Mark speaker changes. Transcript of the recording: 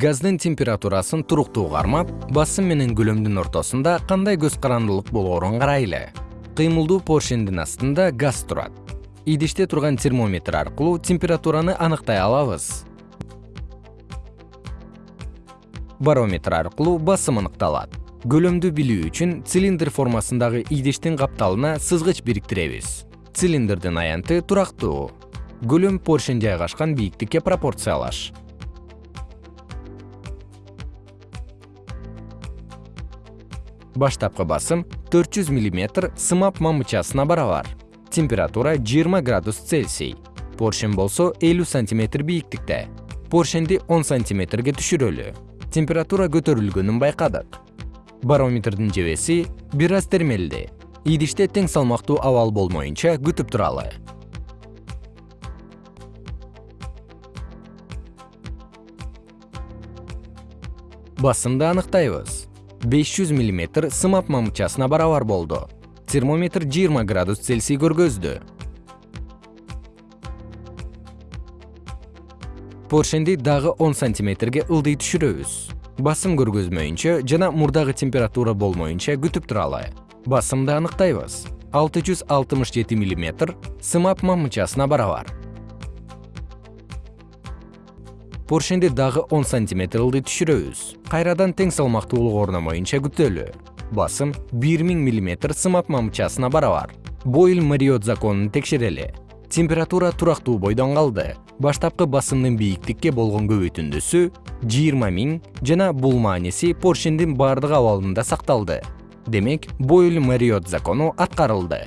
Speaker 1: газдын температурасын туруктуу кармап басым менен көлөмдүн ортосунда кандай көз карандылык болоорун карайлы. Кыймылдуу поршендин астында газ турат. Идиште турган термометр аркылуу температураны аныктай алабыз. Барометр аркылуу басым аныкталат. Көлөмдү билүү үчүн цилиндр формасындагы идиштин капталына сызгыч бириктиребиз. Цилиндрдин аянты турактуу көлөм поршень жайгашкан бийиктикке пропорциялаш баштапкы басым 400 мм сымап мамычасына барабар температура 20 градус цельсий. Поршень болсо 50 сантиметр бийиктикте. Поршенди 10 сантиметрге түшүрөлү. Температура көтөрүлгөнүн байкадык. Барометрдин жебеси бир аз термелди. Идиште тең салмактуу абал болмоюнча күтүп туралы. Басымды аныктайбыз 500 мм сымап мамычасына барабар болду. Термометр 20 градус цельсий көргөздү. Поршенди дагы 10 сантиметрге ылдый түшүрөбүз. Басым көргөзмөйүнчө жана мурдагы температура болмоюнча күтүп туралы басымды аныктайбыз. 667 мм сымап мамычасына барабар поршенди дагы 10 сантиметр ылдый түшүрөбүз. Кайрадан тең салмактуулук орномоюнча күтөлү. Басым 1000 мм сымап мамычасына барабар. Бойль мариот законун текшерели. Температура турактуу бойдон калды. Баштапкы басымдын бийиктикке болгон көбөйтүндүсү 20 миң жана бул мааниси поршендин бардык абалында сакталды. Демек бойль мариот закону аткарылды